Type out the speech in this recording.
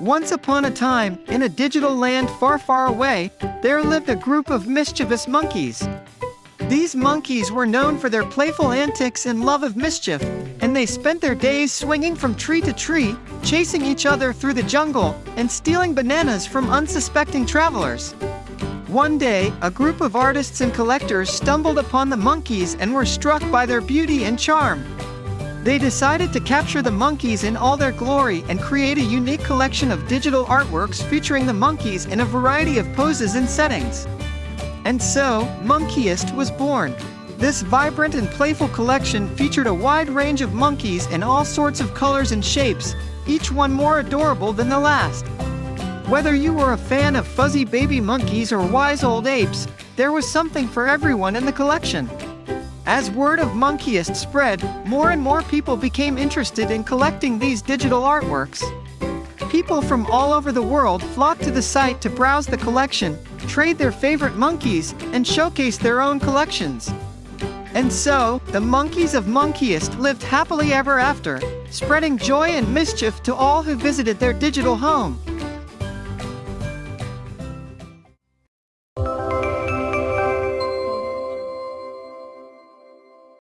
Once upon a time, in a digital land far, far away, there lived a group of mischievous monkeys. These monkeys were known for their playful antics and love of mischief, and they spent their days swinging from tree to tree, chasing each other through the jungle, and stealing bananas from unsuspecting travelers. One day, a group of artists and collectors stumbled upon the monkeys and were struck by their beauty and charm. They decided to capture the monkeys in all their glory and create a unique collection of digital artworks featuring the monkeys in a variety of poses and settings. And so, Monkeyist was born. This vibrant and playful collection featured a wide range of monkeys in all sorts of colors and shapes, each one more adorable than the last. Whether you were a fan of fuzzy baby monkeys or wise old apes, there was something for everyone in the collection. As word of Monkeyist spread, more and more people became interested in collecting these digital artworks. People from all over the world flocked to the site to browse the collection, trade their favorite monkeys, and showcase their own collections. And so, the monkeys of Monkeyist lived happily ever after, spreading joy and mischief to all who visited their digital home.